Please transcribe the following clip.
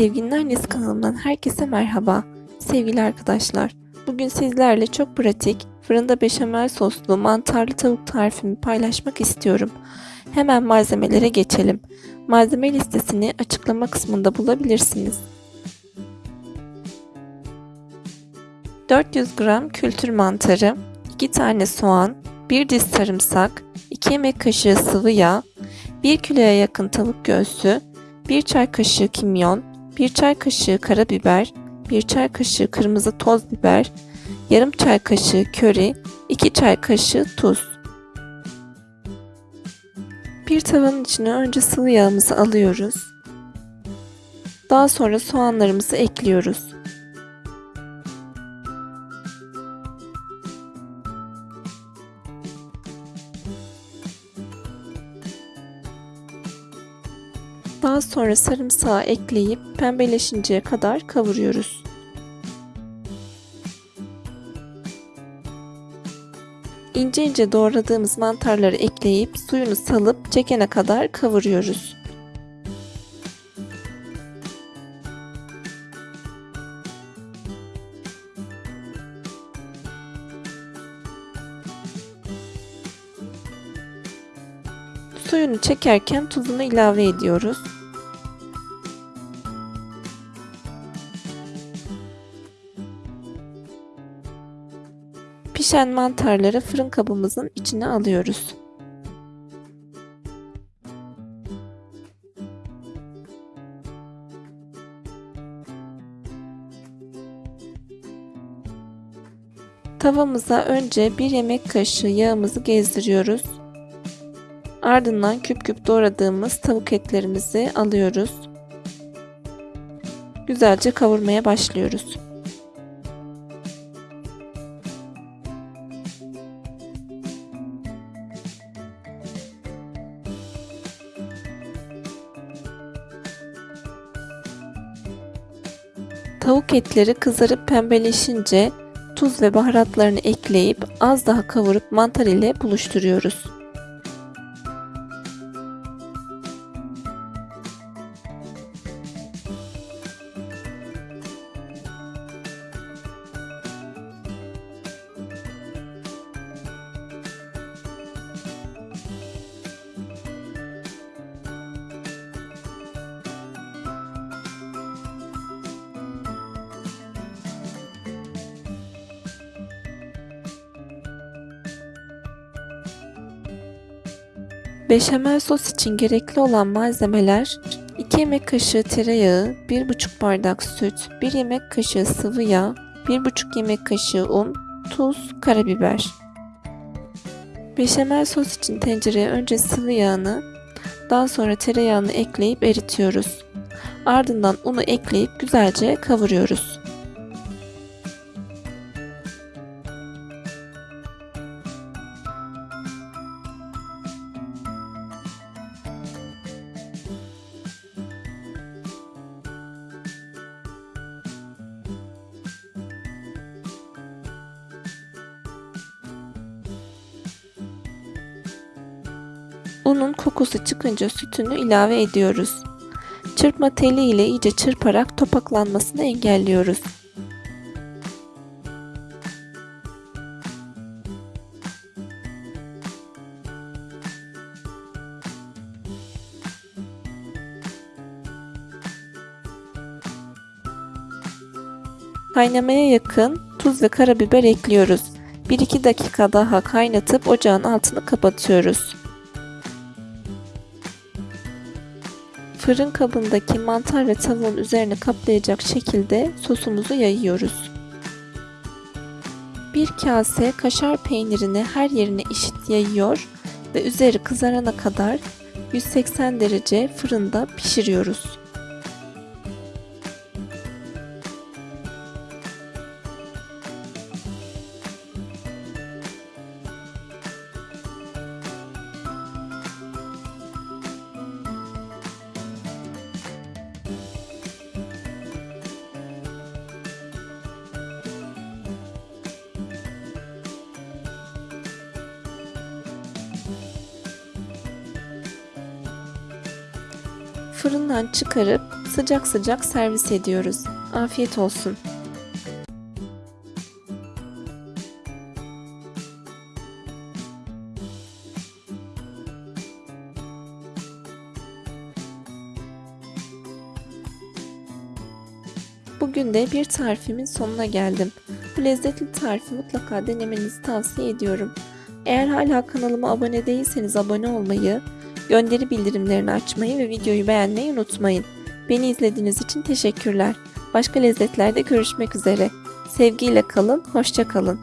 Sevginin Annesi kanalımdan herkese merhaba. Sevgili arkadaşlar, bugün sizlerle çok pratik, fırında beşamel soslu mantarlı tavuk tarifimi paylaşmak istiyorum. Hemen malzemelere geçelim. Malzeme listesini açıklama kısmında bulabilirsiniz. 400 gram kültür mantarı, 2 tane soğan, 1 diş sarımsak, 2 yemek kaşığı sıvı yağ, 1 kiloya yakın tavuk göğsü, 1 çay kaşığı kimyon, 1 çay kaşığı karabiber, 1 çay kaşığı kırmızı toz biber, yarım çay kaşığı köri, 2 çay kaşığı tuz. Bir tavanın içine önce sıvı yağımızı alıyoruz. Daha sonra soğanlarımızı ekliyoruz. Daha sonra sarımsağı ekleyip pembeleşinceye kadar kavuruyoruz. İnce ince doğradığımız mantarları ekleyip suyunu salıp çekene kadar kavuruyoruz. Suyunu çekerken tuzunu ilave ediyoruz. Pişen mantarları fırın kabımızın içine alıyoruz. Tavamıza önce bir yemek kaşığı yağımızı gezdiriyoruz. Ardından küp küp doğradığımız tavuk etlerimizi alıyoruz. Güzelce kavurmaya başlıyoruz. Tavuk etleri kızarıp pembeleşince tuz ve baharatlarını ekleyip az daha kavurup mantar ile buluşturuyoruz. Beşamel sos için gerekli olan malzemeler 2 yemek kaşığı tereyağı, 1,5 bardak süt, 1 yemek kaşığı sıvı yağ, 1,5 yemek kaşığı un, tuz, karabiber. Beşamel sos için tencereye önce sıvı yağını, daha sonra tereyağını ekleyip eritiyoruz. Ardından unu ekleyip güzelce kavuruyoruz. Unun kokusu çıkınca sütünü ilave ediyoruz. Çırpma teli ile iyice çırparak topaklanmasını engelliyoruz. Kaynamaya yakın tuz ve karabiber ekliyoruz. 1-2 dakika daha kaynatıp ocağın altını kapatıyoruz. Fırın kabındaki mantar ve tavuğun üzerine kaplayacak şekilde sosumuzu yayıyoruz. Bir kase kaşar peynirini her yerine eşit yayıyor ve üzeri kızarana kadar 180 derece fırında pişiriyoruz. Fırından çıkarıp sıcak sıcak servis ediyoruz. Afiyet olsun. Bugün de bir tarifimin sonuna geldim. Bu lezzetli tarifi mutlaka denemenizi tavsiye ediyorum. Eğer hala kanalıma abone değilseniz abone olmayı, gönderi bildirimlerini açmayı ve videoyu beğenmeyi unutmayın. Beni izlediğiniz için teşekkürler. Başka lezzetlerde görüşmek üzere. Sevgiyle kalın, hoşça kalın.